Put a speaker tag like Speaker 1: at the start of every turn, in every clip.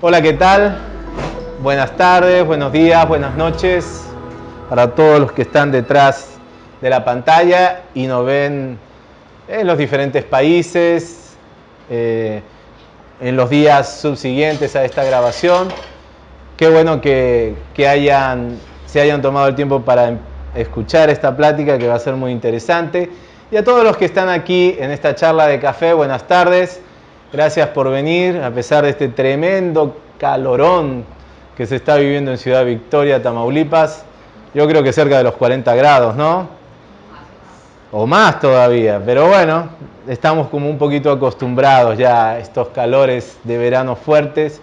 Speaker 1: Hola, ¿qué tal? Buenas tardes, buenos días, buenas noches para todos los que están detrás de la pantalla y nos ven en los diferentes países, eh, en los días subsiguientes a esta grabación. Qué bueno que, hayan, se hayan tomado el tiempo para escuchar esta plática que va a ser muy interesante. Y a todos los que están aquí en esta charla de café, buenas tardes. Gracias por venir, a pesar de este tremendo calorón que se está viviendo en Ciudad Victoria, Tamaulipas. Yo creo que cerca de los 40 grados, ¿no? O más todavía, pero bueno, estamos como un poquito acostumbrados ya a estos calores de verano fuertes.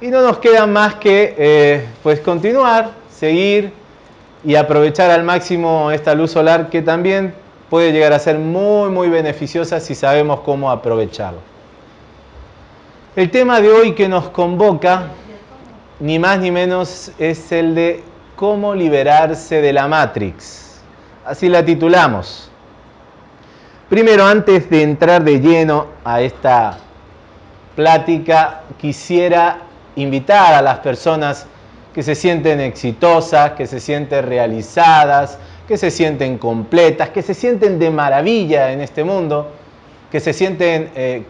Speaker 1: Y no nos queda más que eh, pues continuar, seguir y aprovechar al máximo esta luz solar que también puede llegar a ser muy muy beneficiosa si sabemos cómo aprovecharlo. El tema de hoy que nos convoca, ni más ni menos, es el de cómo liberarse de la Matrix. Así la titulamos. Primero, antes de entrar de lleno a esta plática, quisiera invitar a las personas que se sienten exitosas, que se sienten realizadas, que se sienten completas, que se sienten de maravilla en este mundo, que se sienten eh,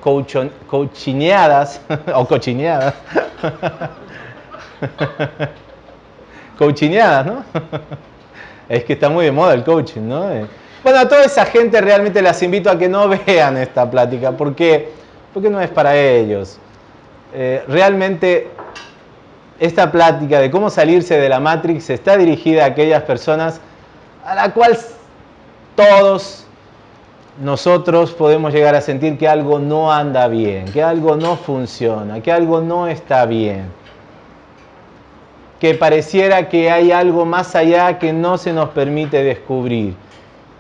Speaker 1: cochineadas o cochineadas. cochineadas, ¿no? es que está muy de moda el coaching, ¿no? Eh, bueno, a toda esa gente realmente las invito a que no vean esta plática, porque, porque no es para ellos. Eh, realmente esta plática de cómo salirse de la Matrix está dirigida a aquellas personas a la cual todos nosotros podemos llegar a sentir que algo no anda bien, que algo no funciona, que algo no está bien, que pareciera que hay algo más allá que no se nos permite descubrir.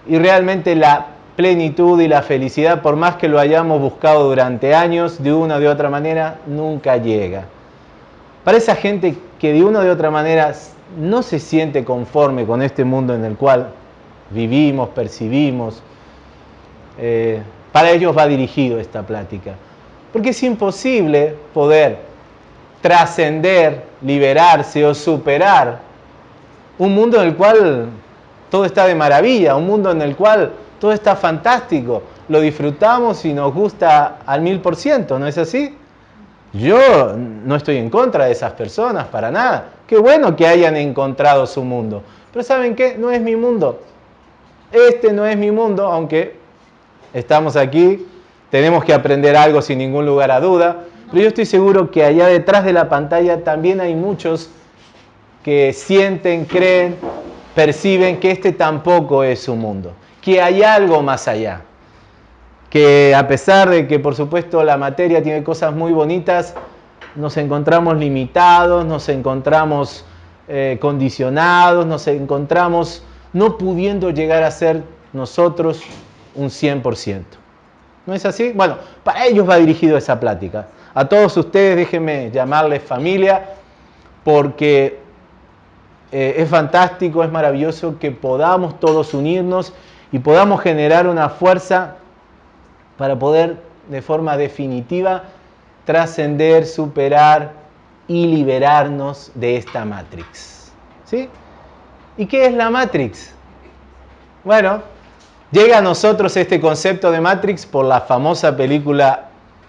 Speaker 1: Y realmente la plenitud y la felicidad, por más que lo hayamos buscado durante años, de una o de otra manera, nunca llega. Para esa gente que de una o de otra manera no se siente conforme con este mundo en el cual vivimos, percibimos, eh, para ellos va dirigido esta plática. Porque es imposible poder trascender, liberarse o superar un mundo en el cual todo está de maravilla, un mundo en el cual todo está fantástico, lo disfrutamos y nos gusta al mil por ciento, ¿no es así? Yo no estoy en contra de esas personas, para nada. Qué bueno que hayan encontrado su mundo. Pero ¿saben qué? No es mi mundo. Este no es mi mundo, aunque estamos aquí, tenemos que aprender algo sin ningún lugar a duda, pero yo estoy seguro que allá detrás de la pantalla también hay muchos que sienten, creen, perciben que este tampoco es su mundo, que hay algo más allá, que a pesar de que por supuesto la materia tiene cosas muy bonitas, nos encontramos limitados, nos encontramos eh, condicionados, nos encontramos no pudiendo llegar a ser nosotros un 100%. ¿No es así? Bueno, para ellos va dirigido esa plática. A todos ustedes déjenme llamarles familia porque eh, es fantástico, es maravilloso que podamos todos unirnos y podamos generar una fuerza para poder de forma definitiva trascender, superar y liberarnos de esta Matrix. ¿Sí? ¿Y qué es la Matrix? Bueno, Llega a nosotros este concepto de Matrix por la famosa película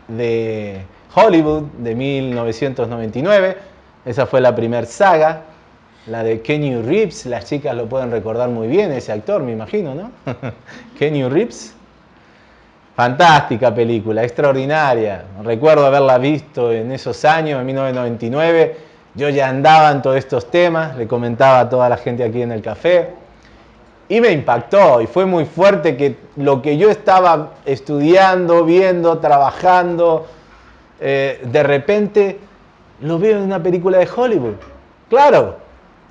Speaker 1: de Hollywood de 1999. Esa fue la primera saga, la de Kenny Reeves. Las chicas lo pueden recordar muy bien, ese actor, me imagino, ¿no? Kenny Reeves. Fantástica película, extraordinaria. Recuerdo haberla visto en esos años, en 1999. Yo ya andaba en todos estos temas, le comentaba a toda la gente aquí en el café. Y me impactó y fue muy fuerte que lo que yo estaba estudiando, viendo, trabajando, eh, de repente lo veo en una película de Hollywood. Claro,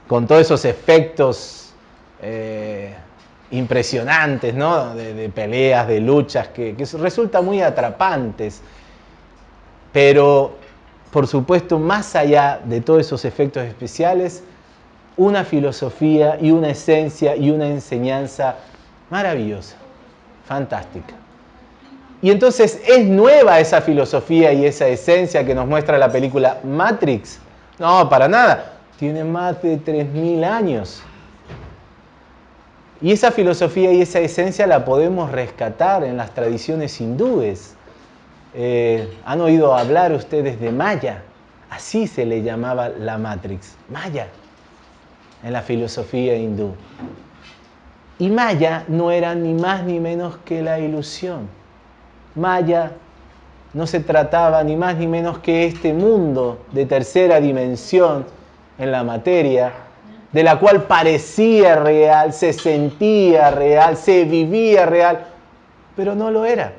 Speaker 1: con todos esos efectos eh, impresionantes, ¿no? De, peleas, de luchas, que, que resultan muy atrapantes. Pero, por supuesto, más allá de todos esos efectos especiales, una filosofía y una esencia y una enseñanza maravillosa, fantástica. Y entonces, ¿es nueva esa filosofía y esa esencia que nos muestra la película Matrix? No, para nada. Tiene más de 3.000 años. Y esa filosofía y esa esencia la podemos rescatar en las tradiciones hindúes. Eh, ¿Han oído hablar ustedes de Maya? Así se le llamaba la Matrix, Maya, en la filosofía hindú. Y Maya no era ni más ni menos que la ilusión. Maya no se trataba ni más ni menos que este mundo de tercera dimensión en la materia, de la cual parecía real, se sentía real, se vivía real, pero no lo era.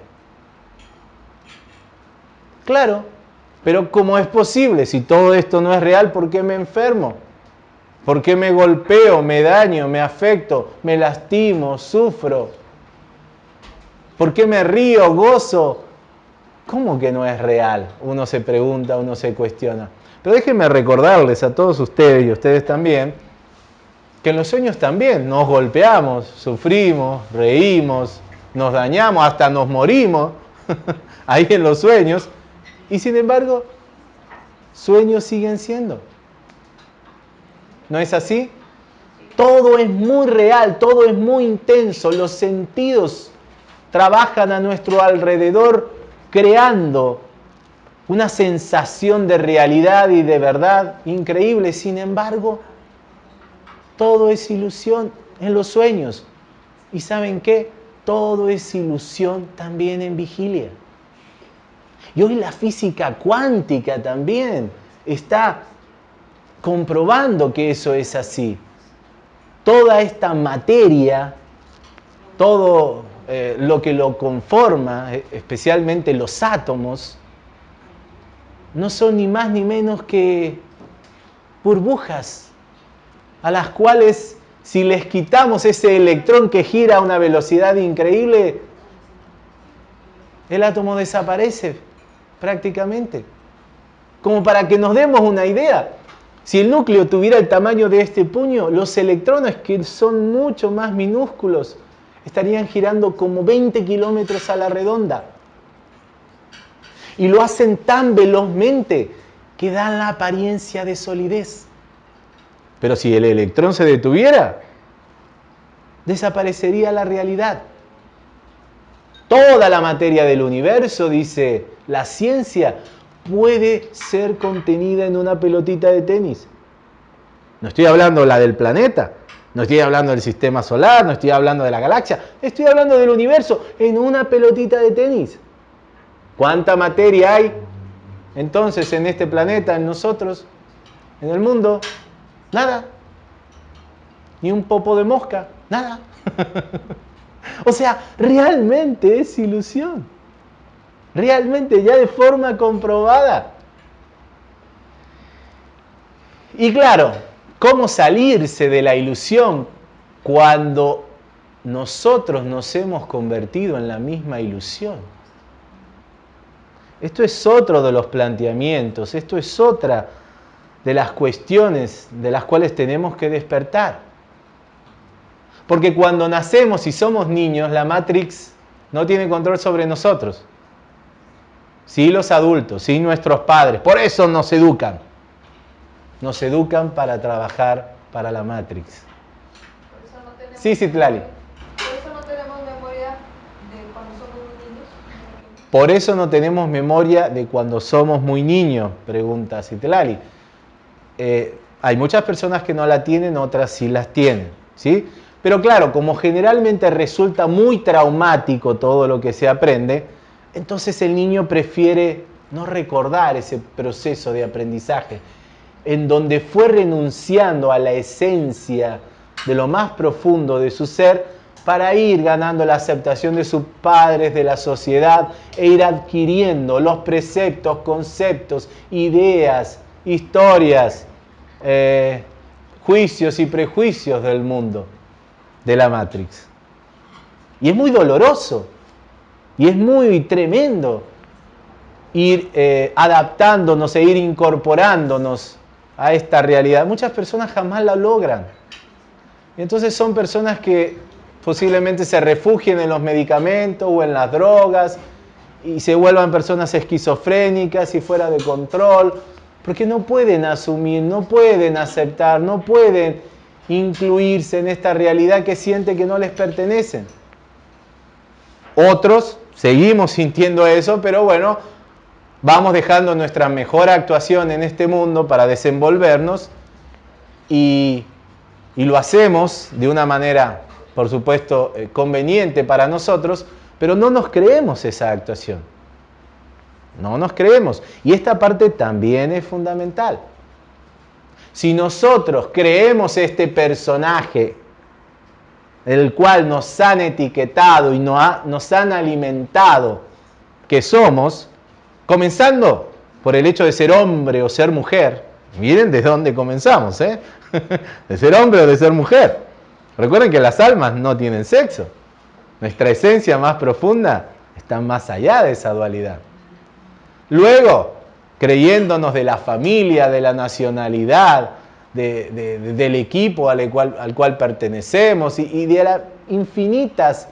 Speaker 1: Claro, pero ¿cómo es posible? Si todo esto no es real, ¿por qué me enfermo? ¿Por qué me golpeo, me daño, me afecto, me lastimo, sufro? ¿Por qué me río, gozo? ¿Cómo que no es real? Uno se pregunta, uno se cuestiona. Pero déjenme recordarles a todos ustedes y ustedes también, que en los sueños también nos golpeamos, sufrimos, reímos, nos dañamos, hasta nos morimos, ahí en los sueños, y sin embargo, sueños siguen siendo. ¿No es así? Todo es muy real, todo es muy intenso, los sentidos trabajan a nuestro alrededor creando una sensación de realidad y de verdad increíble. Sin embargo, todo es ilusión en los sueños. ¿Y saben qué? Todo es ilusión también en vigilia. Y hoy la física cuántica también está comprobando que eso es así. Toda esta materia, todo eh, lo que lo conforma, eh, especialmente los átomos, no son ni más ni menos que burbujas a las cuales si les quitamos ese electrón que gira a una velocidad increíble, el átomo desaparece prácticamente. Como para que nos demos una idea, si el núcleo tuviera el tamaño de este puño, los electrones, que son mucho más minúsculos, estarían girando como 20 kilómetros a la redonda. Y lo hacen tan velozmente que dan la apariencia de solidez. Pero si el electrón se detuviera, desaparecería la realidad. Toda la materia del universo, dice la ciencia, puede ser contenida en una pelotita de tenis. No estoy hablando la del planeta, no estoy hablando del sistema solar, no estoy hablando de la galaxia, estoy hablando del universo en una pelotita de tenis. ¿Cuánta materia hay entonces en este planeta, en nosotros, en el mundo? Nada. Ni un popo de mosca, nada. o sea, realmente es ilusión. Realmente ya de forma comprobada. Y claro, ¿Cómo salirse de la ilusión cuando nosotros nos hemos convertido en la misma ilusión? Esto es otro de los planteamientos, esto es otra de las cuestiones de las cuales tenemos que despertar. Porque cuando nacemos y somos niños, la Matrix no tiene control sobre nosotros. Sí los adultos, sí nuestros padres, por eso nos educan nos educan para trabajar para la Matrix. sí, sí, Tlali.
Speaker 2: ¿Por eso no tenemos memoria de cuando somos muy niños?
Speaker 1: Por eso no tenemos memoria de cuando somos muy niños, pregunta Citlali. Eh, hay muchas personas que no la tienen, otras sí las tienen, ¿sí? Pero claro, como generalmente resulta muy traumático todo lo que se aprende, entonces el niño prefiere no recordar ese proceso de aprendizaje en donde fue renunciando a la esencia de lo más profundo de su ser para ir ganando la aceptación de sus padres, de la sociedad e ir adquiriendo los preceptos, conceptos, ideas, historias, eh, juicios y prejuicios del mundo, de la Matrix. Y es muy doloroso y es muy tremendo ir eh, adaptándonos e ir incorporándonos a esta realidad. Muchas personas jamás la logran. Y entonces son personas que posiblemente se refugien en los medicamentos o en las drogas y se vuelvan personas esquizofrénicas y fuera de control, porque no pueden asumir, no pueden aceptar, no pueden incluirse en esta realidad que siente que no les pertenecen. Otros seguimos sintiendo eso, pero bueno, vamos dejando nuestra mejor actuación en este mundo para desenvolvernos y, y lo hacemos de una manera, por supuesto, eh, conveniente para nosotros, pero no nos creemos esa actuación. No nos creemos. Y esta parte también es fundamental. Si nosotros creemos este personaje, el cual nos han etiquetado y nos han alimentado que somos, comenzando por el hecho de ser hombre o ser mujer, miren desde dónde comenzamos, ¿eh? de ser hombre o de ser mujer. Recuerden que las almas no tienen sexo. Nuestra esencia más profunda está más allá de esa dualidad. Luego, creyéndonos de la familia, de la nacionalidad, del equipo al cual, pertenecemos y, de las infinitas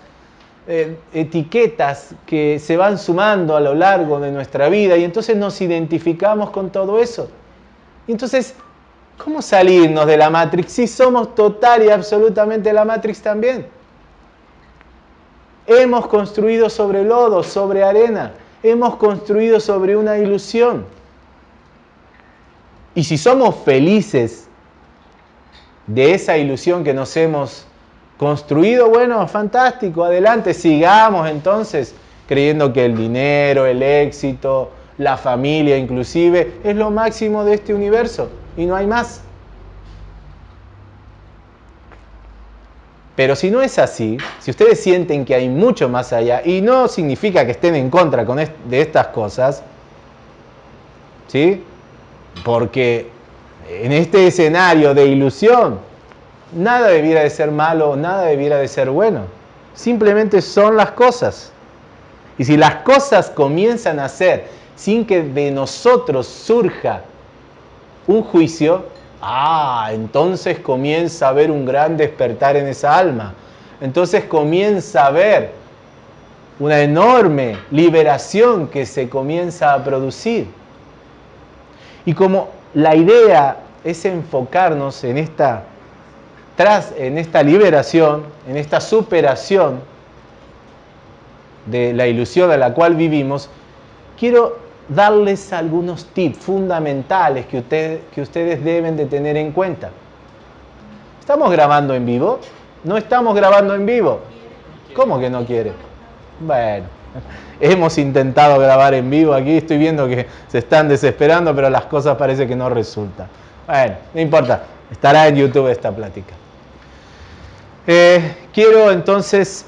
Speaker 1: eh, etiquetas que se van sumando a lo largo de nuestra vida y entonces nos identificamos con todo eso. Entonces, ¿cómo salirnos de la Matrix si somos total y absolutamente la Matrix también? Hemos construido sobre lodo, sobre arena, hemos construido sobre una ilusión. Y si somos felices de esa ilusión que nos hemos construido, bueno, fantástico, adelante, sigamos entonces creyendo que el dinero, el éxito, la familia inclusive, es lo máximo de este universo y no hay más. Pero si no es así, si ustedes sienten que hay mucho más allá, y no significa que estén en contra con de estas cosas, ¿sí? Porque en este escenario de ilusión, nada debiera de ser malo, nada debiera de ser bueno. Simplemente son las cosas. Y si las cosas comienzan a ser sin que de nosotros surja un juicio, Ah, entonces comienza a haber un gran despertar en esa alma. Entonces comienza a haber una enorme liberación que se comienza a producir. Y como la idea es enfocarnos en esta, tras, en esta liberación, en esta superación de la ilusión a la cual vivimos, quiero darles algunos tips fundamentales que, que ustedes deben de tener en cuenta. ¿Estamos grabando en vivo? No estamos grabando en vivo. ¿Cómo que no quiere? Bueno, hemos intentado grabar en vivo aquí, estoy viendo que se están desesperando, pero las cosas parece que no resultan. Bueno, no importa, estará en YouTube esta plática. Eh, quiero entonces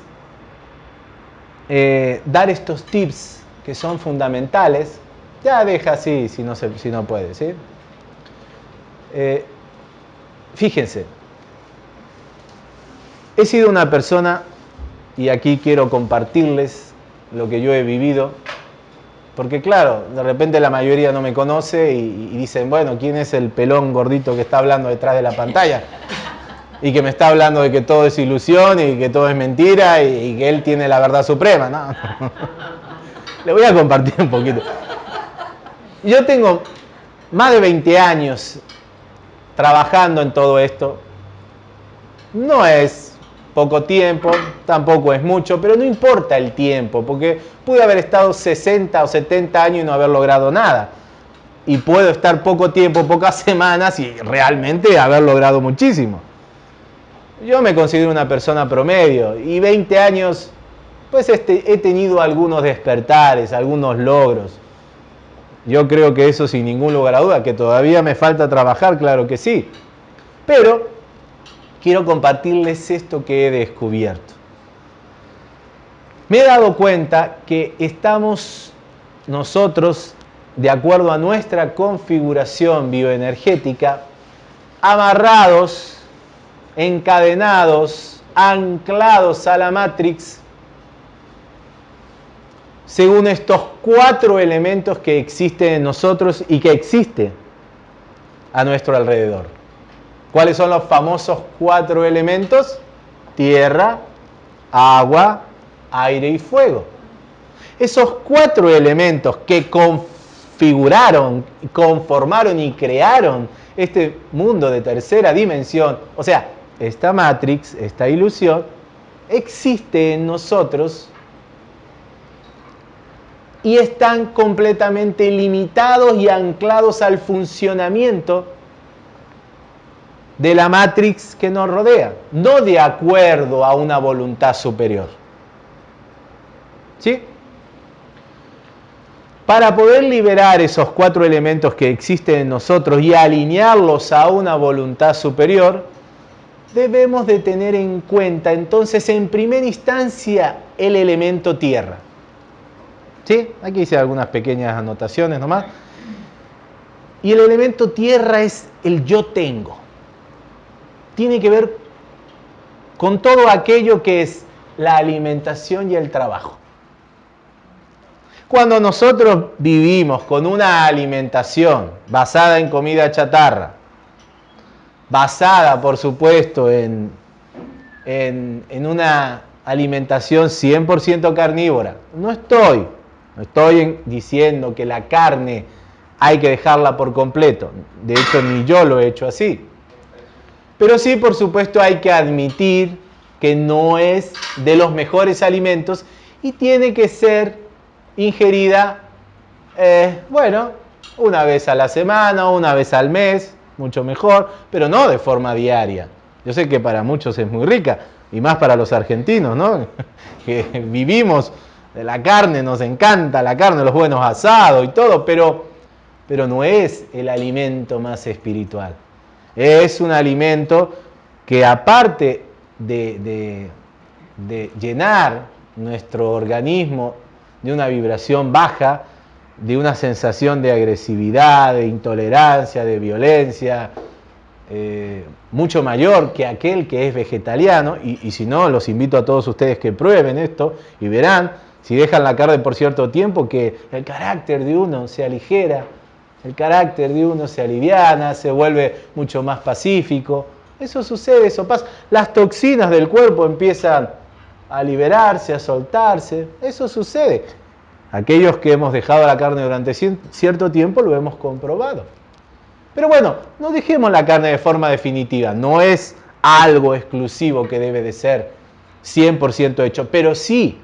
Speaker 1: eh, dar estos tips que son fundamentales ya deja así si no, si no puede, ¿sí? Eh, fíjense, he sido una persona, y aquí quiero compartirles lo que yo he vivido, porque claro, de repente la mayoría no me conoce y, dicen, bueno, ¿quién es el pelón gordito que está hablando detrás de la pantalla? Y que me está hablando de que todo es ilusión y que todo es mentira y, y que él tiene la verdad suprema, ¿no? Le voy a compartir un poquito yo tengo más de 20 años trabajando en todo esto. No es poco tiempo, tampoco es mucho, pero no importa el tiempo, porque pude haber estado 60 o 70 años y no haber logrado nada. Y puedo estar poco tiempo, pocas semanas y realmente haber logrado muchísimo. Yo me considero una persona promedio y 20 años, pues este, he tenido algunos despertares, algunos logros. Yo creo que eso sin ningún lugar a duda, que todavía me falta trabajar, claro que sí. Pero quiero compartirles esto que he descubierto. Me he dado cuenta que estamos nosotros, de acuerdo a nuestra configuración bioenergética, amarrados, encadenados, anclados a la Matrix según estos cuatro elementos que existen en nosotros y que existe a nuestro alrededor. ¿Cuáles son los famosos cuatro elementos? Tierra, agua, aire y fuego. Esos cuatro elementos que configuraron, conformaron y crearon este mundo de tercera dimensión, o sea, esta matrix, esta ilusión, existe en nosotros y están completamente limitados y anclados al funcionamiento de la matrix que nos rodea, no de acuerdo a una voluntad superior. ¿Sí? Para poder liberar esos cuatro elementos que existen en nosotros y alinearlos a una voluntad superior, debemos de tener en cuenta entonces en primera instancia el elemento tierra. ¿Sí? Aquí hice algunas pequeñas anotaciones nomás. Y el elemento tierra es el yo tengo. Tiene que ver con todo aquello que es la alimentación y el trabajo. Cuando nosotros vivimos con una alimentación basada en comida chatarra, basada por supuesto en, en, una alimentación 100% carnívora, no estoy no estoy diciendo que la carne hay que dejarla por completo. De hecho, ni yo lo he hecho así. Pero sí, por supuesto, hay que admitir que no es de los mejores alimentos y tiene que ser ingerida, eh, bueno, una vez a la semana, una vez al mes, mucho mejor, pero no de forma diaria. Yo sé que para muchos es muy rica, y más para los argentinos, ¿no? que vivimos la carne, nos encanta la carne, los buenos asados y todo, pero, pero no es el alimento más espiritual. Es un alimento que aparte de, de llenar nuestro organismo de una vibración baja, de una sensación de agresividad, de intolerancia, de violencia, eh, mucho mayor que aquel que es vegetariano, y, si no, los invito a todos ustedes que prueben esto y verán si dejan la carne por cierto tiempo, que el carácter de uno se aligera, el carácter de uno se aliviana, se vuelve mucho más pacífico. Eso sucede, eso pasa. Las toxinas del cuerpo empiezan a liberarse, a soltarse. Eso sucede. Aquellos que hemos dejado la carne durante cierto tiempo lo hemos comprobado. Pero bueno, no dejemos la carne de forma definitiva. No es algo exclusivo que debe de ser 100% hecho, pero sí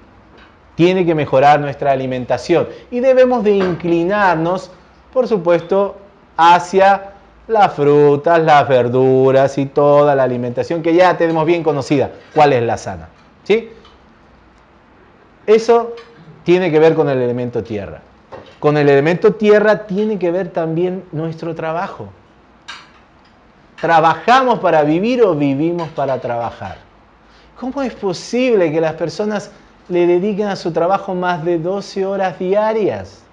Speaker 1: tiene que mejorar nuestra alimentación y debemos de inclinarnos, por supuesto, hacia las frutas, las verduras y toda la alimentación que ya tenemos bien conocida, cuál es la sana. ¿sí? Eso tiene que ver con el elemento tierra. Con el elemento tierra tiene que ver también nuestro trabajo. ¿Trabajamos para vivir o vivimos para trabajar? ¿Cómo es posible que las personas le dediquen a su trabajo más de 12 horas diarias.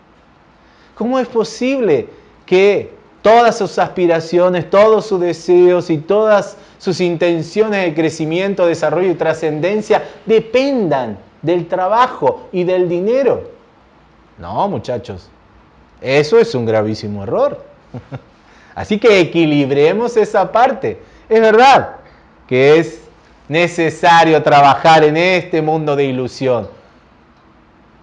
Speaker 1: ¿Cómo es posible que todas sus aspiraciones, todos sus deseos y todas sus intenciones de crecimiento, desarrollo y trascendencia dependan del trabajo y del dinero? No, muchachos, eso es un gravísimo error. Así que equilibremos esa parte. Es verdad que es necesario trabajar en este mundo de ilusión.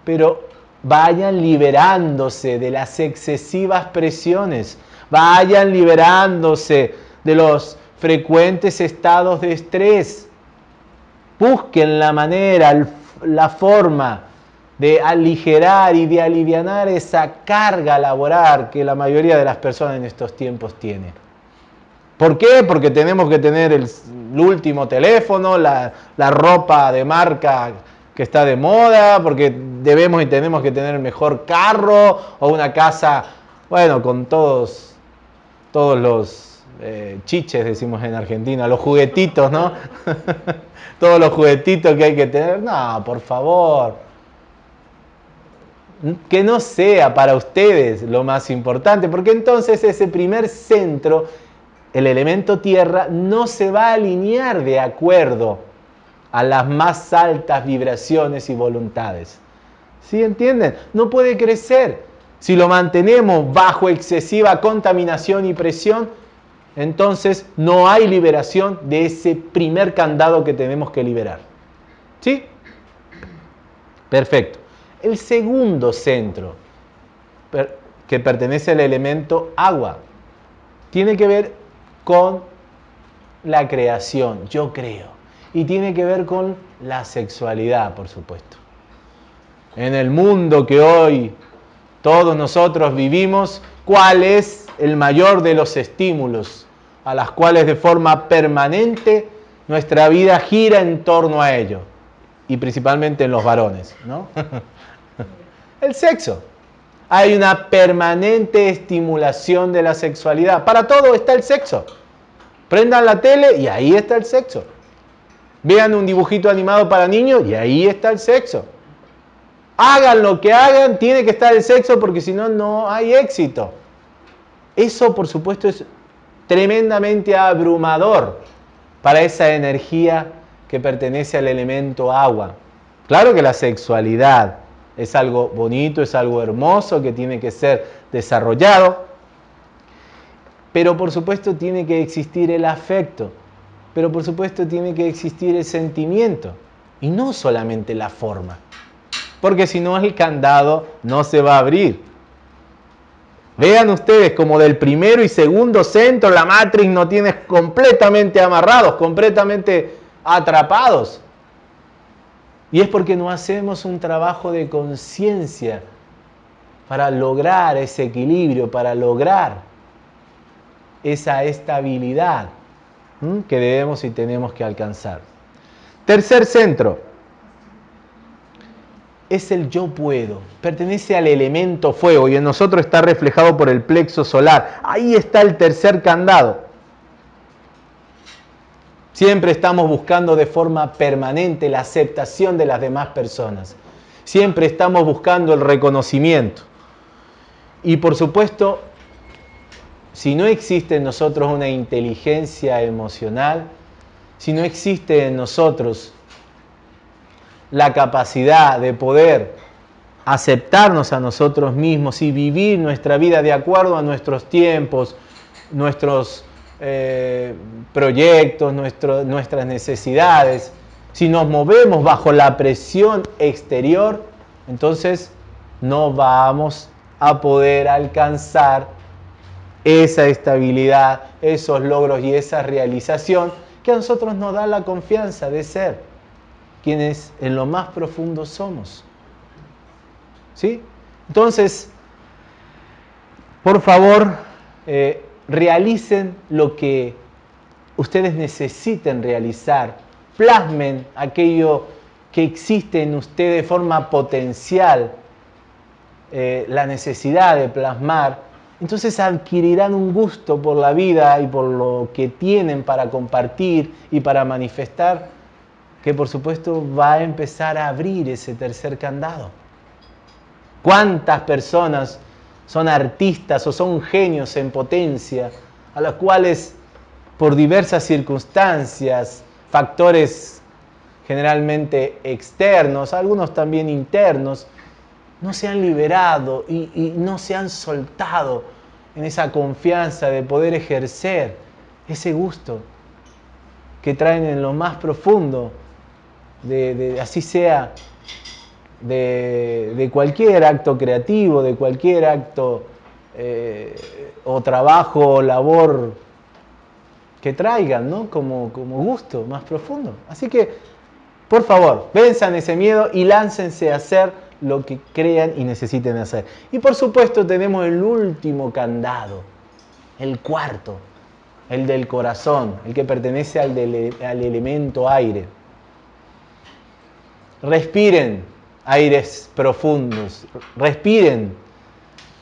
Speaker 1: Pero vayan liberándose de las excesivas presiones, vayan liberándose de los frecuentes estados de estrés. Busquen la manera, la forma de aligerar y de aliviar esa carga laboral que la mayoría de las personas en estos tiempos tienen. ¿Por qué? Porque tenemos que tener el, último teléfono, la, ropa de marca que está de moda, porque debemos y tenemos que tener el mejor carro o una casa, bueno, con todos, todos los eh, chiches, decimos en Argentina, los juguetitos, ¿no? todos los juguetitos que hay que tener. No, por favor. Que no sea para ustedes lo más importante, porque entonces ese primer centro el elemento tierra no se va a alinear de acuerdo a las más altas vibraciones y voluntades. ¿Sí entienden? No puede crecer. si lo mantenemos bajo excesiva contaminación y presión, entonces no hay liberación de ese primer candado que tenemos que liberar. ¿Sí? Perfecto. El segundo centro que pertenece al elemento agua tiene que ver con la creación, yo creo. Y tiene que ver con la sexualidad, por supuesto. En el mundo que hoy todos nosotros vivimos, ¿cuál es el mayor de los estímulos a las cuales de forma permanente nuestra vida gira en torno a ello? Y principalmente en los varones, ¿no? el sexo. Hay una permanente estimulación de la sexualidad. Para todo está el sexo. Prendan la tele y ahí está el sexo. Vean un dibujito animado para niños y ahí está el sexo. Hagan lo que hagan, tiene que estar el sexo porque si no, no hay éxito. Eso, por supuesto, es tremendamente abrumador para esa energía que pertenece al elemento agua. Claro que la sexualidad es algo bonito, es algo hermoso que tiene que ser desarrollado, pero por supuesto tiene que existir el afecto, pero por supuesto tiene que existir el sentimiento y no solamente la forma, porque si no el candado no se va a abrir. Vean ustedes como del primero y segundo centro la matriz no tiene completamente amarrados, completamente atrapados. Y es porque no hacemos un trabajo de conciencia para lograr ese equilibrio, para lograr esa estabilidad que debemos y tenemos que alcanzar. Tercer centro es el yo puedo. Pertenece al elemento fuego y en nosotros está reflejado por el plexo solar. Ahí está el tercer candado. Siempre estamos buscando de forma permanente la aceptación de las demás personas. Siempre estamos buscando el reconocimiento. Y por supuesto, si no existe en nosotros una inteligencia emocional, si no existe en nosotros la capacidad de poder aceptarnos a nosotros mismos y vivir nuestra vida de acuerdo a nuestros tiempos, nuestros eh, proyectos, nuestras necesidades, si nos movemos bajo la presión exterior, entonces no vamos a poder alcanzar esa estabilidad, esos logros y esa realización que a nosotros nos da la confianza de ser quienes en lo más profundo somos. ¿Sí? Entonces, por favor, eh, realicen lo que ustedes necesiten realizar, plasmen aquello que existe en ustedes de forma potencial, eh, la necesidad de plasmar, entonces adquirirán un gusto por la vida y por lo que tienen para compartir y para manifestar, que por supuesto va a empezar a abrir ese tercer candado. ¿Cuántas personas son artistas o son genios en potencia, a los cuales por diversas circunstancias, factores generalmente externos, algunos también internos, no se han liberado y, no se han soltado en esa confianza de poder ejercer ese gusto que traen en lo más profundo, de así sea de, cualquier acto creativo, de cualquier acto eh, o trabajo o labor que traigan, ¿no? Como, como gusto más profundo. Así que, por favor, venzan ese miedo y láncense a hacer lo que crean y necesiten hacer. Y por supuesto tenemos el último candado, el cuarto, el del corazón, el que pertenece al, al elemento aire. Respiren aires profundos. Respiren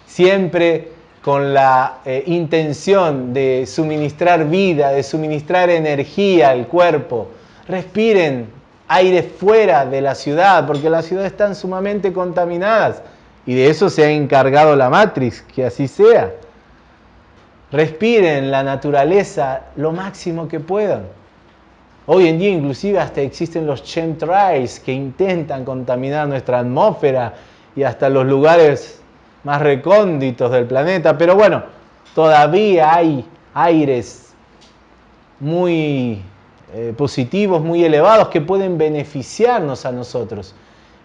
Speaker 1: siempre con la eh, intención de suministrar vida, de suministrar energía al cuerpo. Respiren aire fuera de la ciudad, porque las ciudades están sumamente contaminadas y de eso se ha encargado la matriz, que así sea. Respiren la naturaleza lo máximo que puedan. Hoy en día inclusive hasta existen los chemtrails que intentan contaminar nuestra atmósfera y hasta los lugares más recónditos del planeta, pero bueno, todavía hay aires muy eh, positivos, muy elevados que pueden beneficiarnos a nosotros.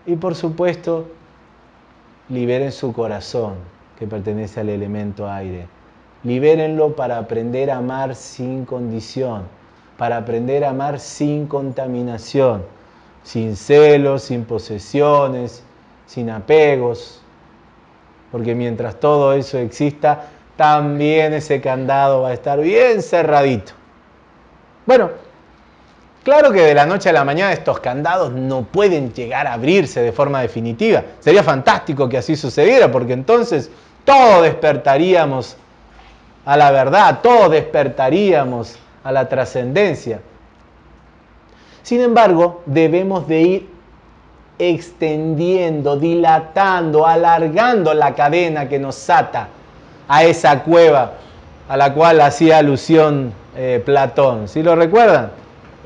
Speaker 1: Y por supuesto, liberen su corazón, que pertenece al elemento aire. Libérenlo para aprender a amar sin condición, para aprender a amar sin contaminación, sin celos, sin posesiones, sin apegos. Porque mientras todo eso exista, también ese candado va a estar bien cerradito. Bueno, Claro que de la noche a la mañana estos candados no pueden llegar a abrirse de forma definitiva. Sería fantástico que así sucediera, porque entonces todos despertaríamos a la verdad, todos despertaríamos a la trascendencia. Sin embargo, debemos de ir extendiendo, dilatando, alargando la cadena que nos ata a esa cueva a la cual hacía alusión eh, Platón. ¿Sí lo recuerdan?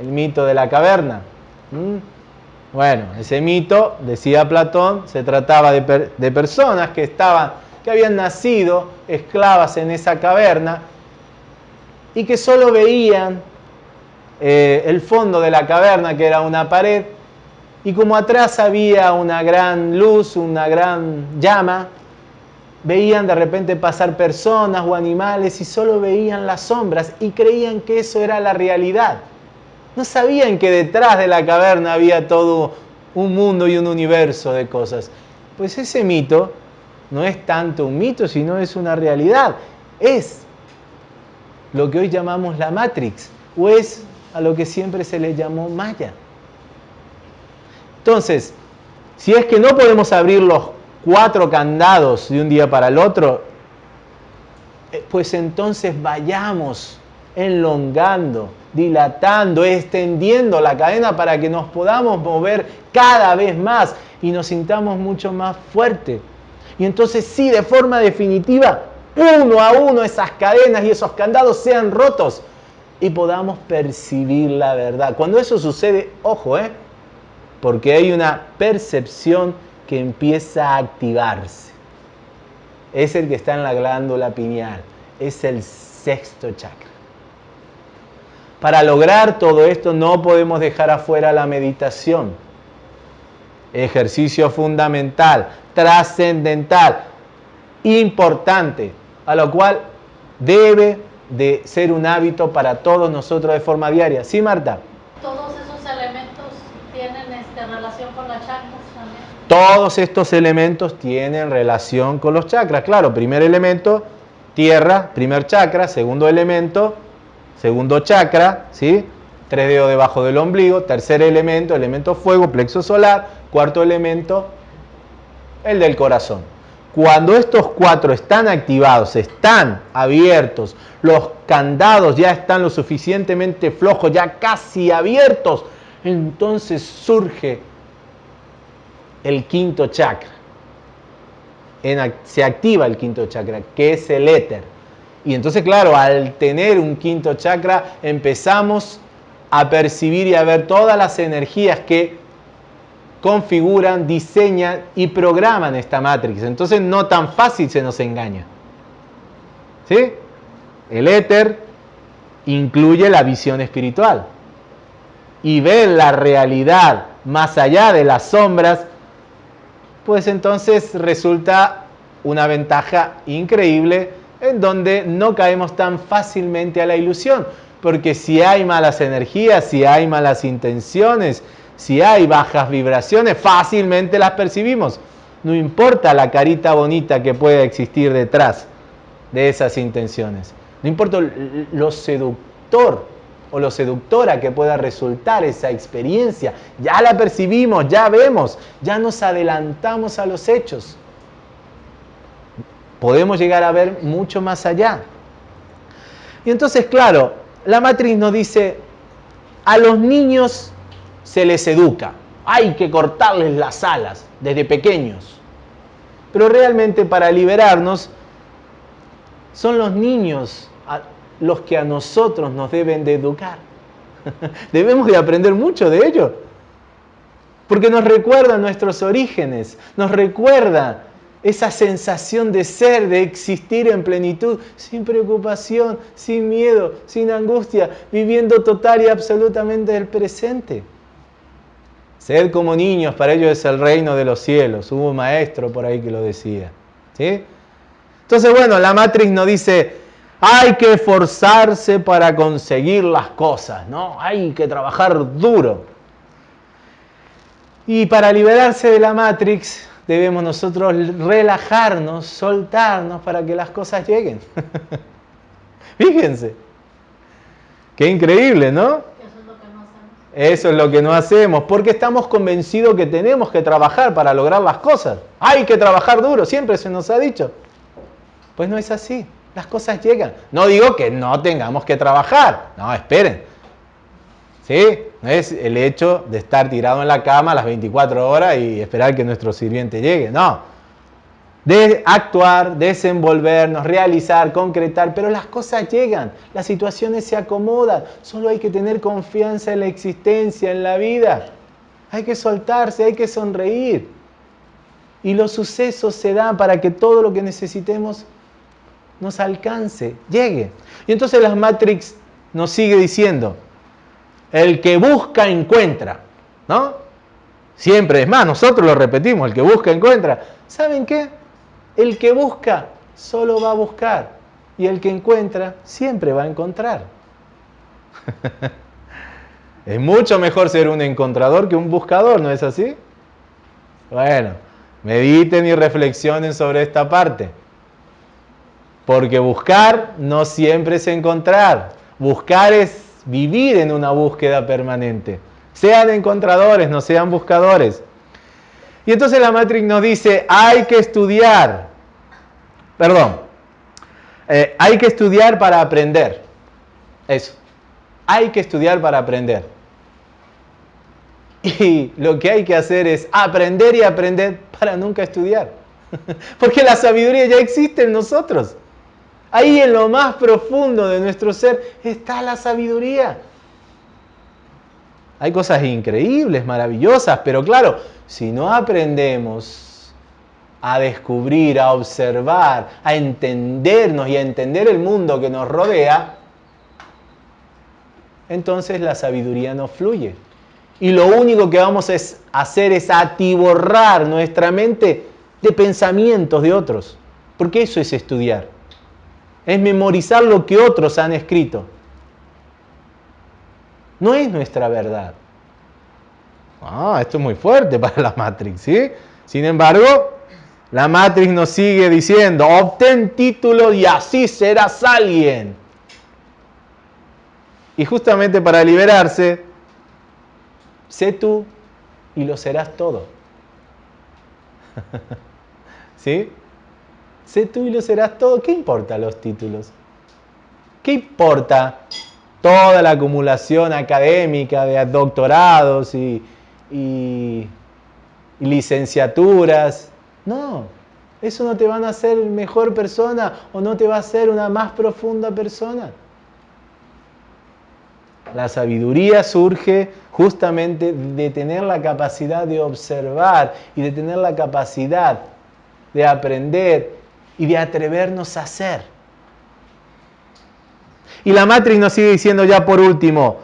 Speaker 1: el mito de la caverna. ¿Mm? Bueno, ese mito, decía Platón, se trataba de, personas que, estaban, que habían nacido esclavas en esa caverna y que solo veían eh, el fondo de la caverna, que era una pared, y como atrás había una gran luz, una gran llama, veían de repente pasar personas o animales y solo veían las sombras y creían que eso era la realidad. No sabían que detrás de la caverna había todo un mundo y un universo de cosas. Pues ese mito no es tanto un mito, sino es una realidad. Es lo que hoy llamamos la Matrix, o es a lo que siempre se le llamó Maya. Entonces, si es que no podemos abrir los cuatro candados de un día para el otro, eh, pues entonces vayamos enlongando, dilatando, extendiendo la cadena para que nos podamos mover cada vez más y nos sintamos mucho más fuertes. Y entonces sí, de forma definitiva, uno a uno esas cadenas y esos candados sean rotos y podamos percibir la verdad. Cuando eso sucede, ojo, ¿eh? porque hay una percepción que empieza a activarse. Es el que está en la glándula pineal, es el sexto chakra. Para lograr todo esto no podemos dejar afuera la meditación. Ejercicio fundamental, trascendental, importante, a lo cual debe de ser un hábito para todos nosotros de forma diaria. ¿Sí, Marta?
Speaker 3: Todos esos elementos tienen este, relación con las chakras también.
Speaker 1: Todos estos elementos tienen relación con los chakras. Claro, primer elemento, tierra, primer chakra, segundo elemento, segundo chakra, ¿sí? tres dedos debajo del ombligo, tercer elemento, elemento fuego, plexo solar, cuarto elemento, el del corazón. Cuando estos cuatro están activados, están abiertos, los candados ya están lo suficientemente flojos, ya casi abiertos, entonces surge el quinto chakra. se activa el quinto chakra, que es el éter. Y entonces, claro, al tener un quinto chakra, empezamos a percibir y a ver todas las energías que configuran, diseñan y programan esta matrix. Entonces no tan fácil se nos engaña. ¿Sí? El éter incluye la visión espiritual. Y ver la realidad más allá de las sombras, pues entonces resulta una ventaja increíble en donde no caemos tan fácilmente a la ilusión. Porque si hay malas energías, si hay malas intenciones, si hay bajas vibraciones, fácilmente las percibimos. No importa la carita bonita que pueda existir detrás de esas intenciones. No importa lo seductor o lo seductora que pueda resultar esa experiencia. Ya la percibimos, ya vemos, ya nos adelantamos a los hechos podemos llegar a ver mucho más allá. Y entonces, claro, la matriz nos dice, a los niños se les educa, hay que cortarles las alas desde pequeños. Pero realmente para liberarnos, son los niños los que a nosotros nos deben de educar. Debemos de aprender mucho de ellos. Porque nos recuerda nuestros orígenes, nos recuerda esa sensación de ser, de existir en plenitud, sin preocupación, sin miedo, sin angustia, viviendo total y absolutamente el presente. Ser como niños, para ellos es el reino de los cielos. Hubo un maestro por ahí que lo decía. ¿sí? Entonces, bueno, la Matrix nos dice, hay que esforzarse para conseguir las cosas, ¿no? Hay que trabajar duro. Y para liberarse de la Matrix, debemos nosotros relajarnos, soltarnos para que las cosas lleguen. Fíjense. Qué increíble, ¿no?
Speaker 3: No.
Speaker 1: Eso es lo que no hacemos, porque estamos convencidos que tenemos que trabajar para lograr las cosas. Hay que trabajar duro, siempre se nos ha dicho. Pues no es así, las cosas llegan. No digo que no tengamos que trabajar, no, esperen. ¿Sí? No es el hecho de estar tirado en la cama las 24 horas y esperar que nuestro sirviente llegue, no. De actuar, desenvolvernos, realizar, concretar, pero las cosas llegan, las situaciones se acomodan, solo hay que tener confianza en la existencia, en la vida. Hay que soltarse, hay que sonreír. Y los sucesos se dan para que todo lo que necesitemos nos alcance, llegue. Y entonces las Matrix nos sigue diciendo, el que busca encuentra, ¿no? Siempre, es más, nosotros lo repetimos, el que busca encuentra. ¿Saben qué? El que busca solo va a buscar y el que encuentra siempre va a encontrar. es mucho mejor ser un encontrador que un buscador, ¿no es así? Bueno, mediten y reflexionen sobre esta parte. Porque buscar no siempre es encontrar. Buscar es vivir en una búsqueda permanente. Sean encontradores, no sean buscadores. Y entonces la Matrix nos dice, hay que estudiar. Perdón. Eh, hay que estudiar para aprender. Eso. Hay que estudiar para aprender. Y lo que hay que hacer es aprender y aprender para nunca estudiar. Porque la sabiduría ya existe en nosotros. Ahí en lo más profundo de nuestro ser está la sabiduría. Hay cosas increíbles, maravillosas, pero claro, si no aprendemos a descubrir, a observar, a entendernos y a entender el mundo que nos rodea, entonces la sabiduría no fluye. Y lo único que vamos a hacer es atiborrar nuestra mente de pensamientos de otros. Porque eso es estudiar. Es memorizar lo que otros han escrito. No es nuestra verdad. Ah, esto es muy fuerte para la Matrix, ¿sí? Sin embargo, la Matrix nos sigue diciendo, obtén título y así serás alguien. Y justamente para liberarse, sé tú y lo serás todo. ¿Sí? Sé tú y lo serás todo. ¿Qué importa los títulos? ¿Qué importa toda la acumulación académica de doctorados y, y, licenciaturas? No, eso no te van a hacer mejor persona o no te va a hacer una más profunda persona. La sabiduría surge justamente de tener la capacidad de observar y de tener la capacidad de aprender y de atrevernos a hacer. Y la Matrix nos sigue diciendo ya por último,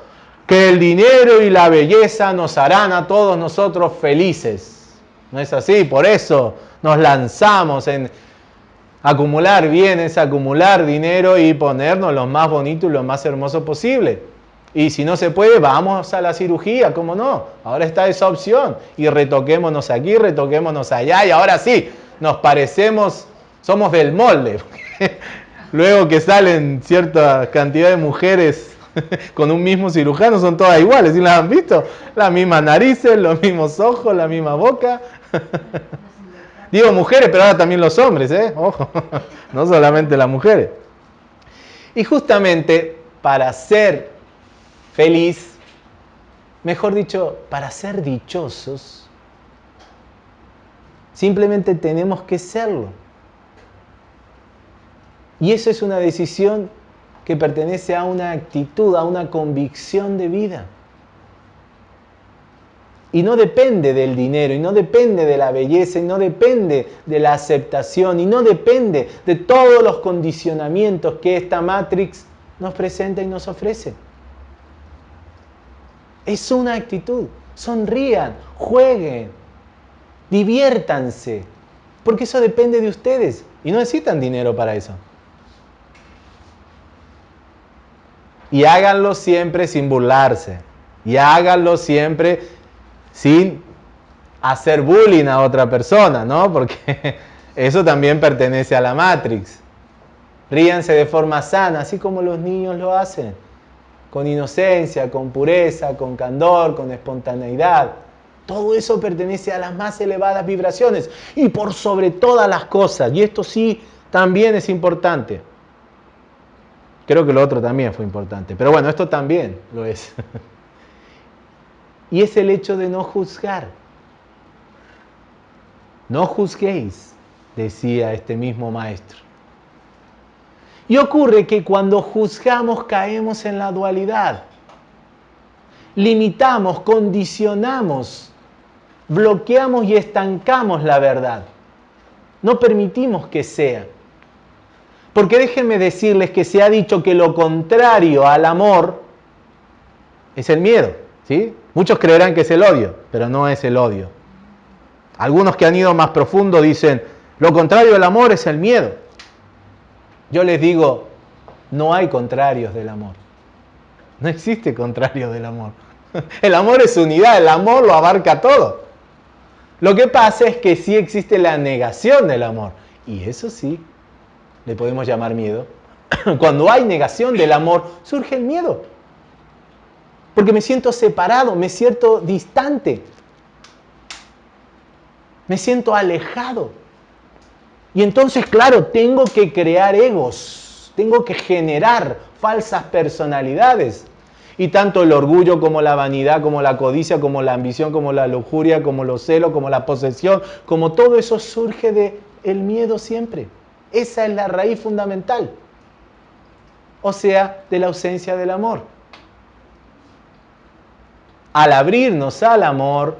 Speaker 1: que el dinero y la belleza nos harán a todos nosotros felices. ¿No es así? Por eso nos lanzamos en acumular bienes, acumular dinero y ponernos lo más bonito y lo más hermoso posible. Y si no se puede, vamos a la cirugía, ¿cómo no? Ahora está esa opción. Y retoquémonos aquí, retoquémonos allá y ahora sí, nos parecemos somos del molde. Luego que salen cierta cantidad de mujeres con un mismo cirujano, son todas iguales, ¿sí las han visto? Las mismas narices, los mismos ojos, la misma boca. Digo mujeres, pero ahora también los hombres, ¿eh? Ojo, no solamente las mujeres. Y justamente para ser feliz, mejor dicho, para ser dichosos, simplemente tenemos que serlo. Y eso es una decisión que pertenece a una actitud, a una convicción de vida. Y no depende del dinero, y no depende de la belleza, y no depende de la aceptación, y no depende de todos los condicionamientos que esta Matrix nos presenta y nos ofrece. Es una actitud. Sonrían, jueguen, diviértanse, porque eso depende de ustedes y no necesitan dinero para eso. Y háganlo siempre sin burlarse. Y háganlo siempre sin hacer bullying a otra persona, ¿no? Porque eso también pertenece a la Matrix. Ríanse de forma sana, así como los niños lo hacen. Con inocencia, con pureza, con candor, con espontaneidad. Todo eso pertenece a las más elevadas vibraciones. Y por sobre todas las cosas, y esto sí también es importante. Creo que lo otro también fue importante. Pero bueno, esto también lo es. y es el hecho de no juzgar. No juzguéis, decía este mismo maestro. Y ocurre que cuando juzgamos caemos en la dualidad. Limitamos, condicionamos, bloqueamos y estancamos la verdad. No permitimos que sea. Porque déjenme decirles que se ha dicho que lo contrario al amor es el miedo. ¿sí? Muchos creerán que es el odio, pero no es el odio. Algunos que han ido más profundo dicen, lo contrario al amor es el miedo. Yo les digo, no hay contrarios del amor. No existe contrario del amor. El amor es unidad, el amor lo abarca todo. Lo que pasa es que sí existe la negación del amor. Y eso sí, le podemos llamar miedo. Cuando hay negación del amor, surge el miedo. Porque me siento separado, me siento distante. Me siento alejado. Y entonces, claro, tengo que crear egos, tengo que generar falsas personalidades. Y tanto el orgullo como la vanidad, como la codicia, como la ambición, como la lujuria, como los celos, como la posesión, como todo eso surge de el miedo siempre. Esa es la raíz fundamental. O sea, de la ausencia del amor. Al abrirnos al amor,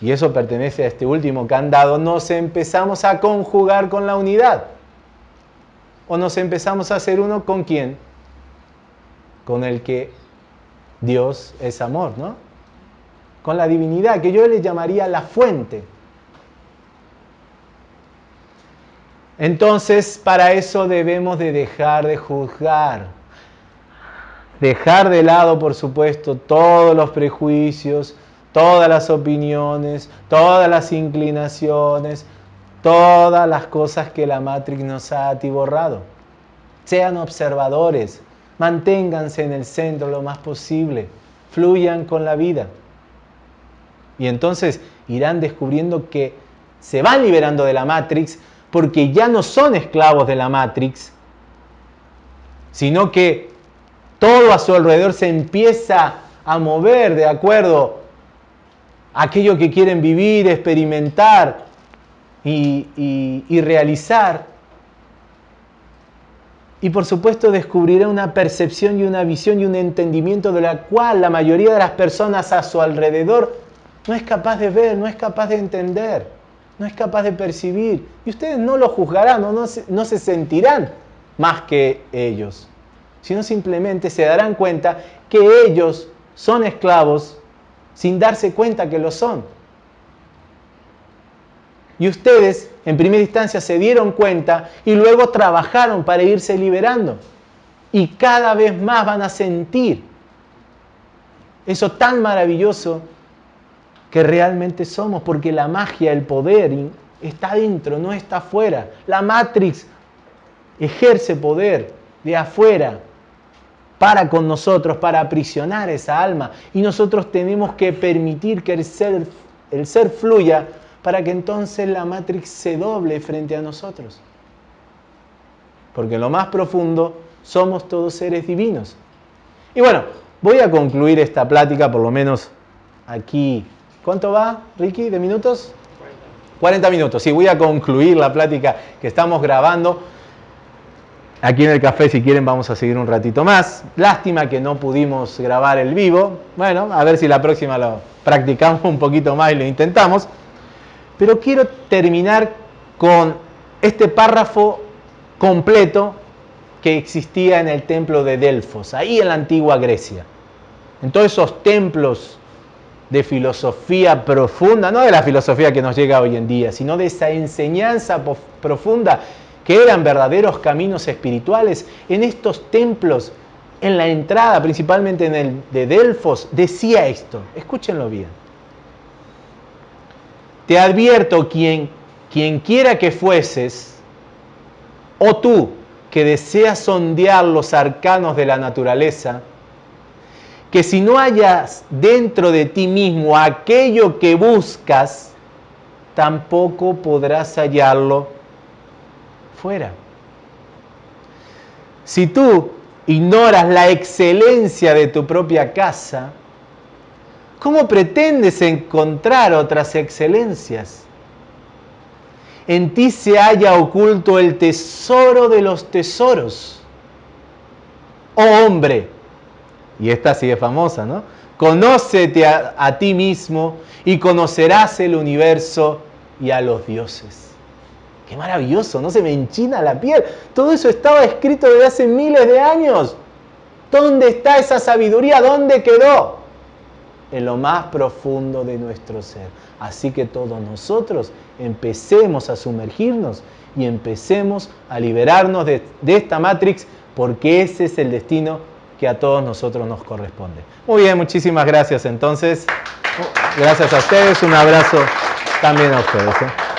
Speaker 1: y eso pertenece a este último candado, nos empezamos a conjugar con la unidad. O nos empezamos a hacer uno con quién? Con el que Dios es amor, ¿no? Con la divinidad, que yo le llamaría la fuente. Entonces, para eso debemos de dejar de juzgar. Dejar de lado, por supuesto, todos los prejuicios, todas las opiniones, todas las inclinaciones, todas las cosas que la Matrix nos ha atiborrado. Sean observadores, manténganse en el centro lo más posible, fluyan con la vida. Y entonces irán descubriendo que se van liberando de la Matrix porque ya no son esclavos de la Matrix, sino que todo a su alrededor se empieza a mover de acuerdo aquello que quieren vivir, experimentar y, realizar. Y por supuesto descubrirá una percepción y una visión y un entendimiento de la cual la mayoría de las personas a su alrededor no es capaz de ver, no es capaz de entender, no es capaz de percibir. Y ustedes no lo juzgarán, no, no, se, no se sentirán más que ellos, sino simplemente se darán cuenta que ellos son esclavos sin darse cuenta que lo son. Y ustedes en primera instancia se dieron cuenta y luego trabajaron para irse liberando. Y cada vez más van a sentir eso tan maravilloso que realmente somos, porque la magia, el poder está dentro, no está afuera. La Matrix ejerce poder de afuera para con nosotros, para aprisionar esa alma. Y nosotros tenemos que permitir que el ser, el ser fluya para que entonces la Matrix se doble frente a nosotros. Porque en lo más profundo somos todos seres divinos. Y bueno, voy a concluir esta plática, por lo menos aquí. ¿Cuánto va, Ricky, de minutos? 40 minutos. Sí, voy a concluir la plática que estamos grabando Aquí en el café, si quieren, vamos a seguir un ratito más. Lástima que no pudimos grabar el vivo. Bueno, a ver si la próxima lo practicamos un poquito más y lo intentamos. Pero quiero terminar con este párrafo completo que existía en el templo de Delfos, ahí en la antigua Grecia. En todos esos templos de filosofía profunda, no de la filosofía que nos llega hoy en día, sino de esa enseñanza profunda que eran verdaderos caminos espirituales, en estos templos, en la entrada, principalmente en el de Delfos, decía esto, escúchenlo bien. Te advierto, quien, quien quiera que fueses, o tú que deseas sondear los arcanos de la naturaleza, que si no hayas dentro de ti mismo aquello que buscas, tampoco podrás hallarlo fuera. Si tú ignoras la excelencia de tu propia casa, ¿cómo pretendes encontrar otras excelencias? En ti se halla oculto el tesoro de los tesoros. Oh hombre, y esta sigue famosa, ¿no? Conócete a, a ti mismo y conocerás el universo y a los dioses. Qué maravilloso, no se me enchina la piel. Todo eso estaba escrito desde hace miles de años. ¿Dónde está esa sabiduría? ¿Dónde quedó? En lo más profundo de nuestro ser. Así que todos nosotros empecemos a sumergirnos y empecemos a liberarnos de, de esta Matrix porque ese es el destino que a todos nosotros nos corresponde. Muy bien, muchísimas gracias entonces. Gracias a ustedes, un abrazo también a ustedes. ¿eh?